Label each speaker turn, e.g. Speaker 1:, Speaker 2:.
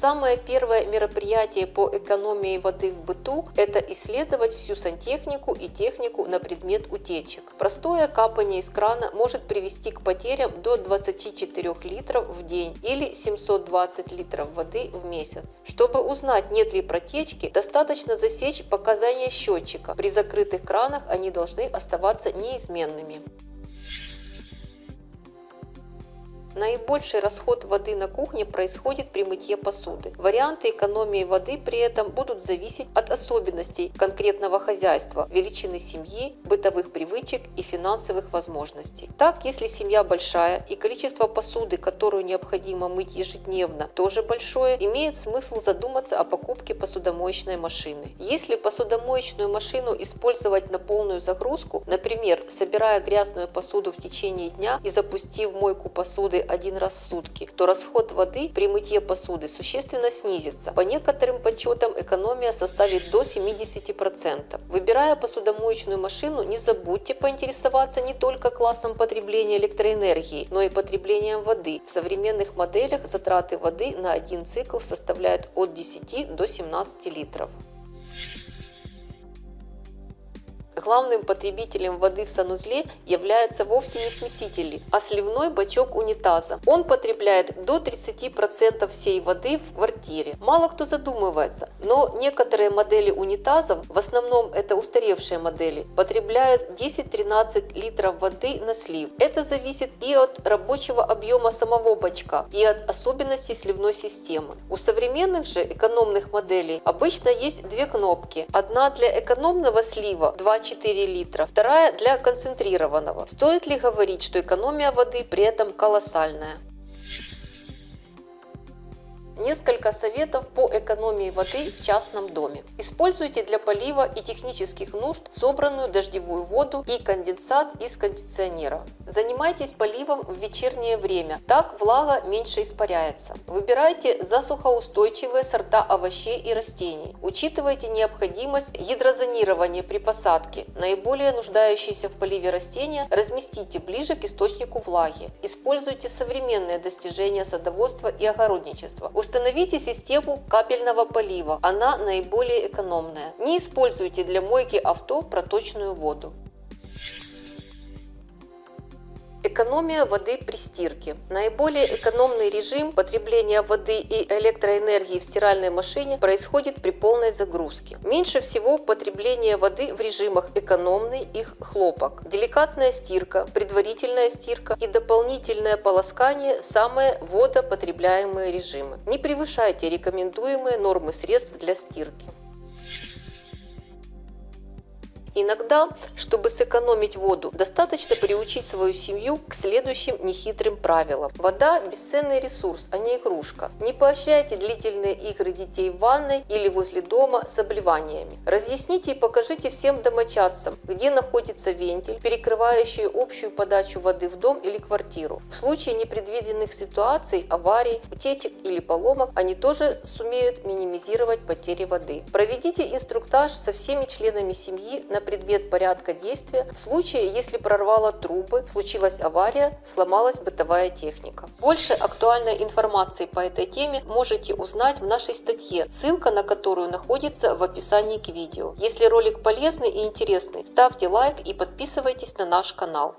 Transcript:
Speaker 1: Самое первое мероприятие по экономии воды в быту – это исследовать всю сантехнику и технику на предмет утечек. Простое капание из крана может привести к потерям до 24 литров в день или 720 литров воды в месяц. Чтобы узнать, нет ли протечки, достаточно засечь показания счетчика. При закрытых кранах они должны оставаться неизменными. Наибольший расход воды на кухне происходит при мытье посуды. Варианты экономии воды при этом будут зависеть от особенностей конкретного хозяйства, величины семьи, бытовых привычек и финансовых возможностей. Так, если семья большая и количество посуды, которую необходимо мыть ежедневно, тоже большое, имеет смысл задуматься о покупке посудомоечной машины. Если посудомоечную машину использовать на полную загрузку, например, собирая грязную посуду в течение дня и запустив мойку посуды один раз в сутки, то расход воды при мытье посуды существенно снизится. По некоторым подсчетам экономия составит до 70%. Выбирая посудомоечную машину, не забудьте поинтересоваться не только классом потребления электроэнергии, но и потреблением воды. В современных моделях затраты воды на один цикл составляют от 10 до 17 литров. Главным потребителем воды в санузле являются вовсе не смесители, а сливной бачок унитаза. Он потребляет до 30% всей воды в квартире. Мало кто задумывается, но некоторые модели унитазов, в основном это устаревшие модели, потребляют 10-13 литров воды на слив. Это зависит и от рабочего объема самого бачка, и от особенностей сливной системы. У современных же экономных моделей обычно есть две кнопки. Одна для экономного слива 2 4 литра, вторая для концентрированного. Стоит ли говорить, что экономия воды при этом колоссальная? Несколько советов по экономии воды в частном доме. Используйте для полива и технических нужд собранную дождевую воду и конденсат из кондиционера. Занимайтесь поливом в вечернее время, так влага меньше испаряется. Выбирайте засухоустойчивые сорта овощей и растений. Учитывайте необходимость гидрозонирования при посадке. Наиболее нуждающиеся в поливе растения разместите ближе к источнику влаги. Используйте современные достижения садоводства и огородничества. Установите систему капельного полива, она наиболее экономная. Не используйте для мойки авто проточную воду. Экономия воды при стирке. Наиболее экономный режим потребления воды и электроэнергии в стиральной машине происходит при полной загрузке. Меньше всего потребление воды в режимах экономный и хлопок. Деликатная стирка, предварительная стирка и дополнительное полоскание – самые водопотребляемые режимы. Не превышайте рекомендуемые нормы средств для стирки. Иногда, чтобы сэкономить воду, достаточно приучить свою семью к следующим нехитрым правилам. Вода – бесценный ресурс, а не игрушка. Не поощряйте длительные игры детей в ванной или возле дома с обливаниями. Разъясните и покажите всем домочадцам, где находится вентиль, перекрывающий общую подачу воды в дом или квартиру. В случае непредвиденных ситуаций, аварий, утечек или поломок, они тоже сумеют минимизировать потери воды. Проведите инструктаж со всеми членами семьи на предмет порядка действия в случае, если прорвало трубы, случилась авария, сломалась бытовая техника. Больше актуальной информации по этой теме можете узнать в нашей статье, ссылка на которую находится в описании к видео. Если ролик полезный и интересный, ставьте лайк и подписывайтесь на наш канал.